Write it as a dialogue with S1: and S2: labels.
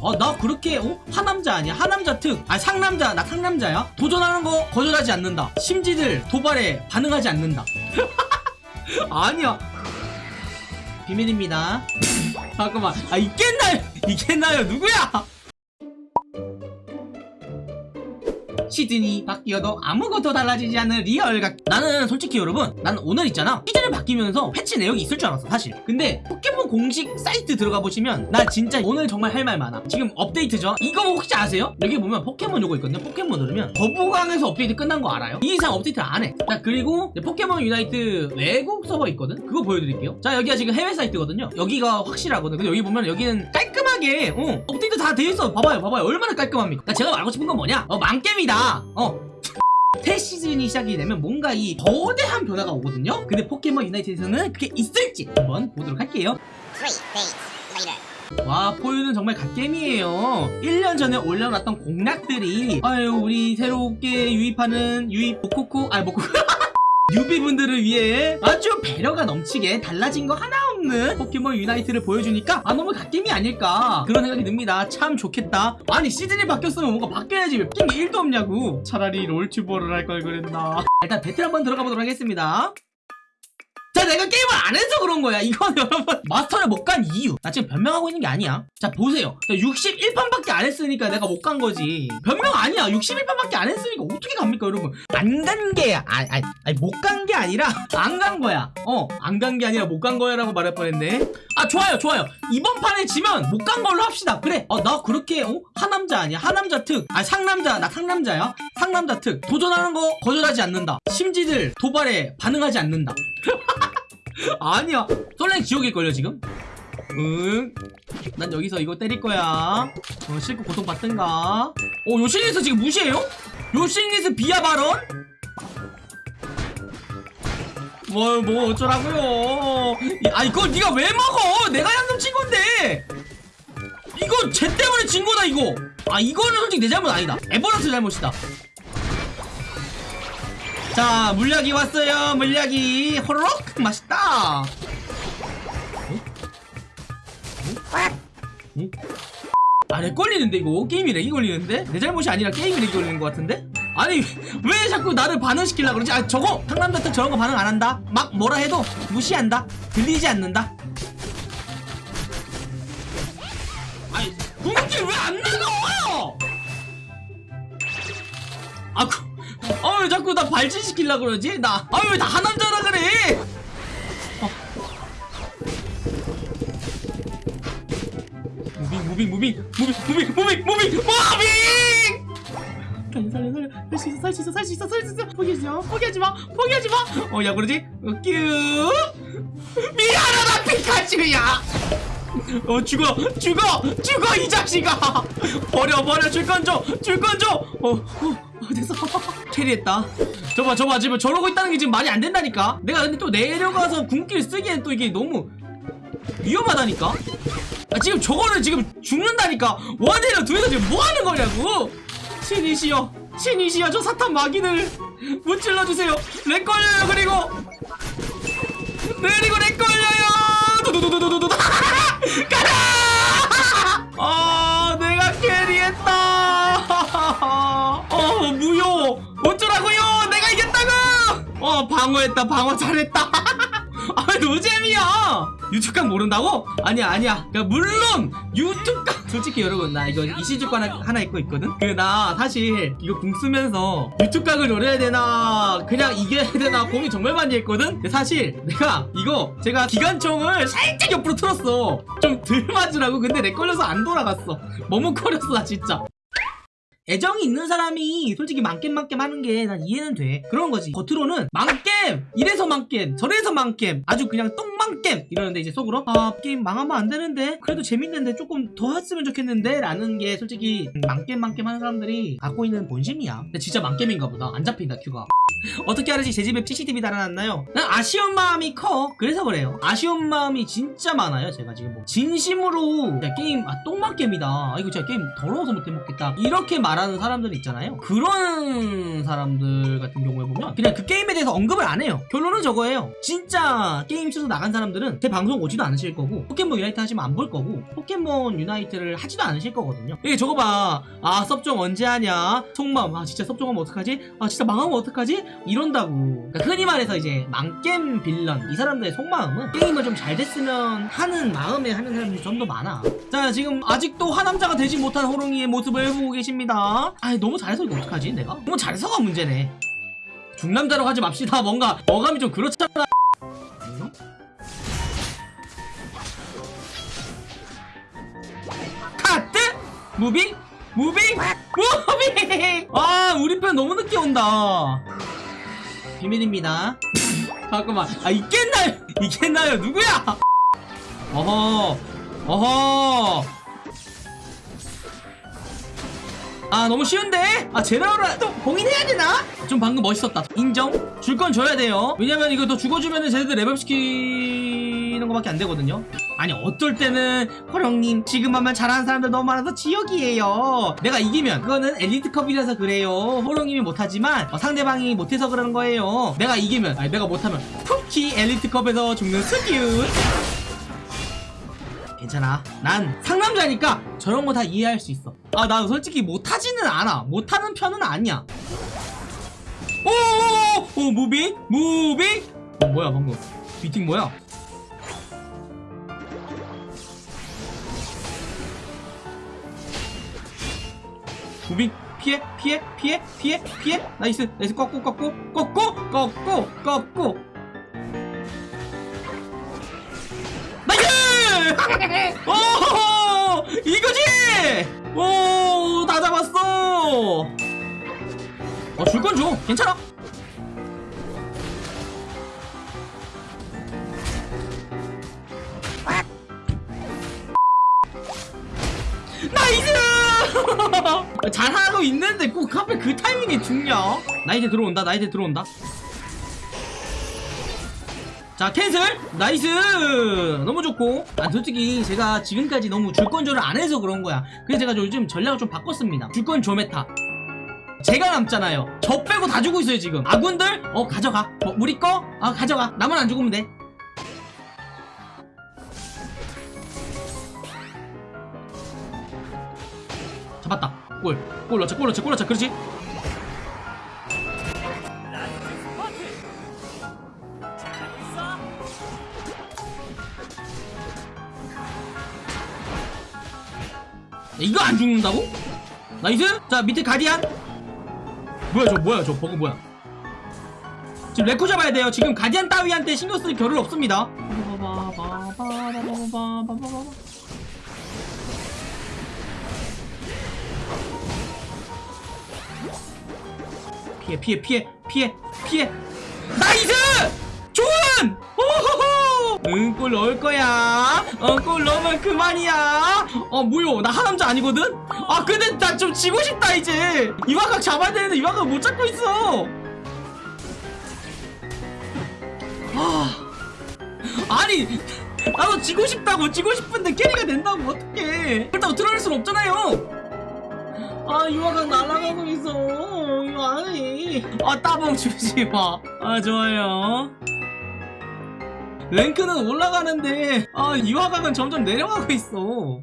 S1: 어나 그렇게 어? 하남자 아니야? 하남자 특 아 상남자. 나 상남자야? 도전하는 거 거절하지 않는다. 심지들 도발에 반응하지 않는다. 아니야. 비밀입니다. 잠깐만. 아 있겠나요 있겠나요 누구야 시즌이 바뀌어도 아무것도 달라지지 않는 real각 나는 솔직히 여러분 나는 오늘 있잖아. 시즌이 바뀌면서 패치 내역이 있을 줄 알았어 사실. 근데 포켓몬 공식 사이트 들어가 보시면 나 진짜 오늘 정말 할 말 많아. 지금 업데이트죠? 이거 혹시 아세요? 여기 보면 포켓몬 요거 있거든요 포켓몬 누르면. 거부강에서 업데이트 끝난 거 알아요? 이 이상 업데이트 안해. 자 그리고 포켓몬 유나이트 외국 서버 있거든? 그거 보여드릴게요. 자 여기가 지금 해외 사이트거든요. 여기가 확실하거든. 근데 여기 보면 여기는 깔끔 하게 어, 업데이트 다 돼 있어. 봐봐요 봐봐요. 얼마나 깔끔합니까? 자, 제가 말하고 싶은 건 뭐냐? 어 망겜이다. 어. 새 시즌이 시작이 되면 뭔가 이 거대한 변화가 오거든요? 근데 포켓몬 유나이트에서는 그게 있을지 한번 보도록 할게요. 와 포유는 정말 갓겜이에요. 1년 전에 올려놨던 공략들이 아유 우리 새롭게 유입하는 유입 모코코 아 모코코. 뉴비분들을 위해 아주 배려가 넘치게 달라진 거 하나 없는 포켓몬 유나이트를 보여주니까 아 너무 갓겜이 아닐까 그런 생각이 듭니다. 참 좋겠다. 아니 시즌이 바뀌었으면 뭔가 바뀌어야지 왜 바뀐 게 1도 없냐고. 차라리 롤튜버를 할 걸 그랬나. 일단 배틀 한번 들어가 보도록 하겠습니다. 자 내가 게임을 안 해서 그런 거야. 이건 여러분 마스터를 못 간 이유. 나 지금 변명하고 있는 게 아니야. 자 보세요. 61판밖에 안 했으니까 내가 못 간 거지. 변명 아니야. 61판밖에 안 했으니까 어떻게 갑니까 여러분? 안 간 게 아니 아니, 아니 못 간 게 아니라 안 간 거야. 어 안 간 게 아니라 못 간 거야 라고 말할 뻔했네. 아 좋아요 좋아요. 이번 판에 지면 못 간 걸로 합시다. 그래. 어 나 그렇게 어? 하남자 아니야? 하남자 특아 상남자 나 상남자야? 상남자 특. 도전하는 거 거절하지 않는다. 심지들 도발에 반응하지 않는다 아니야 솔랭 지옥일걸요 지금 응. 난 여기서 이거 때릴 거야. 어, 실컷 고통받든가. 어, 요실리스 지금 무시해요? 요실리스 비하 발언? 뭐, 뭐, 어쩌라고요. 이- 아, 이걸 네가 왜 먹어? 내가 양념 친 건데. 이거 쟤 때문에 진 거다, 이거. 아, 이거는 솔직히 내 잘못 아니다. 에버런스 잘못이다. 자, 물약이 왔어요. 물약이. 호로록! 맛있다. 응? 아, 렉 걸리는데, 이거? 게임이 렉이 걸리는데? 내 잘못이 아니라 게임이 렉이 걸리는 것 같은데? 아니, 왜 자꾸 나를 반응시키려고 그러지? 아, 저거! 상남자 특 저런 거 반응 안 한다? 막 뭐라 해도 무시한다? 들리지 않는다? 아니, 궁극기 왜 안 나가! 아, 그, 아, 왜 자꾸 나 발진시키려고 그러지? 나, 아, 왜 다 하남자라 그래! moving moving moving moving moving moving moving moving! 살려 살려 살려 살수 있어 살 수 있어 살 수 있어 살 수 있어! 포기하지 마 포기하지 마 포기하지 마어야 그러지? 어, 큐 미안하다 피카츄야 어 죽어 죽어 죽어 이 자식아! 버려 버려 줄건 줘줄건줘어 어, 어, 됐어 캐리했다. 저봐 저봐 지금 저러고 있다는 게 지금 말이 안 된다니까? 내가 근데 또 내려가서 궁길 쓰기엔 또 이게 너무 위험하다니까? 아, 지금 저거를 지금 죽는다니까? 원해를 두에서 지금 뭐 하는 거냐고? 신이시여 신이시여 저 사탄 마귀를 무찔러주세요! lag 걸려요 그리고 그리고 어 방어했다 방어 잘했다. 아 노잼이야. 유튜브각 모른다고? 아니야 아니야. 그러니까 물론 유튜브각 솔직히 여러분 나 이거 이시주권 하나 입고 있거든? 그 나 사실 이거 궁 쓰면서 유튜브각을 노려야 되나 그냥 이겨야 되나 고민 정말 많이 했거든? 사실 내가 이거 제가 기관총을 살짝 옆으로 틀었어. 좀 덜 맞으라고. 근데 내 걸려서 안 돌아갔어. 머뭇거렸어 나 진짜 애정이 있는 사람이 솔직히 망겜 망겜 하는 게 난 이해는 돼. 그런 거지. 겉으로는 망겜! 이래서 망겜! 저래서 망겜! 아주 그냥 똥망겜! 이러는데 이제 속으로 아 게임 망하면 안 되는데? 그래도 재밌는데 조금 더 했으면 좋겠는데? 라는 게 솔직히 망겜 망겜 하는 사람들이 갖고 있는 본심이야. 근데 진짜 망겜인가 보다. 안 잡힌다 queue가. 어떻게 하는지 제 집에 CCTV 달아놨나요? 난 아쉬운 마음이 커. 그래서 그래요. 아쉬운 마음이 진짜 많아요 제가 지금 뭐. 진심으로 야, 게임 아 똥망 게임이다. 아, 이거 진짜 게임 더러워서 못해 먹겠다. 이렇게 말 말하는 사람들 있잖아요. 그런 사람들 같은 경우에 보면 그냥 그 게임에 대해서 언급을 안 해요. 결론은 저거예요. 진짜 게임 접어서 나간 사람들은 제 방송 오지도 않으실 거고 포켓몬 유나이트 하시면 안 볼 거고 포켓몬 유나이트를 하지도 않으실 거거든요. 이게 저거 봐. 아 섭종 언제 하냐? 속마음. 아 진짜 섭종하면 어떡하지? 아 진짜 망하면 어떡하지? 이런다고. 그러니까 흔히 말해서 이제 망겜 빌런 이 사람들의 속마음은 게임을 좀 잘 됐으면 하는 마음에 하는 사람들이 좀 더 많아. 자 지금 아직도 하남자가 되지 못한 호롱이의 모습을 보고 계십니다. 아 너무 잘해서 이거 어떡하지 내가? 너무 잘해서가 문제네. 중남자로 하지 맙시다. 뭔가 어감이 좀 그렇잖아. 카트? moving moving moving 아 우리 편 너무 늦게 온다. 비밀입니다. 잠깐만. 아 있겠나요? 있겠나요? 누구야? 어허. 어허 아 너무 쉬운데? 아 제라우라. 또 봉인해야 되나? 좀 방금 멋있었다. 인정? 줄 건 줘야 돼요. 왜냐면 이거 더 죽어주면은 쟤네들 레벨시키는 거밖에 안 되거든요. 아니 어떨 때는 허령님 지금만만 잘하는 사람들 너무 많아서 지역이에요. 내가 이기면. 그거는 엘리트컵이라서 그래요. 호령님이 못하지만 어, 상대방이 못해서 그러는 거예요. 내가 이기면. 아니 내가 못하면. 푸키 엘리트컵에서 죽는 스큐 괜찮아. 난 상남자니까 저런 거 다 이해할 수 있어. 아, 나 솔직히 못하지는 않아. 못하는 편은 아니야. 오, 오, moving, moving. 어, 뭐야 방금? 비팅 뭐야? moving 피해 피해 피해 피해 피해 nice nice 꺾고 꺾고 꺾고 꺾고 꺾고 오! 이거지! 오! 다 잡았어! 어, 줄 건 줘. 괜찮아. nice! 잘하고 있는데 꼭 하필 그 타이밍에 죽냐? 나이트 들어온다, 나이트 들어온다. 자 cancel! nice! 너무 좋고. 아 솔직히 제가 지금까지 너무 줄건줘를 안 해서 그런 거야. 그래서 제가 요즘 전략을 좀 바꿨습니다. 줄건줘 meta. 제가 남잖아요. 저 빼고 다 주고 있어요 지금. 아군들? 어 가져가. 어, 우리 거? 아 가져가. 나만 안 죽으면 돼. 잡았다. 골골 넣자 골 넣자 골 넣자. 그렇지 이거 안 죽는다고? nice? 자 밑에 가디안 뭐야 저 뭐야 저 버그 뭐야 지금 레코 잡아야 돼요 지금 가디안 따위한테 신경 쓸 겨를 없습니다 피해 피해 피해 피해 피해 nice! 좋은! 오호호! 응, 골 넣을 거야. 어, 골 넣으면 그만이야. 어, 뭐요? 나 하남자 아니거든? 아, 근데 나 좀 지고 싶다, 이제. 이화각 잡아야 되는데 이화각 못 잡고 있어. 아, 아니, 나도 지고 싶다고, 지고 싶은데 캐리가 된다고, 어떡해. 그렇다고 드러낼 순 없잖아요. 아 유아가 날아가고 있어 이거 아니 아 따봉 주지 마 아 좋아요 랭크는 올라가는데 아 유아각은 점점 내려가고 있어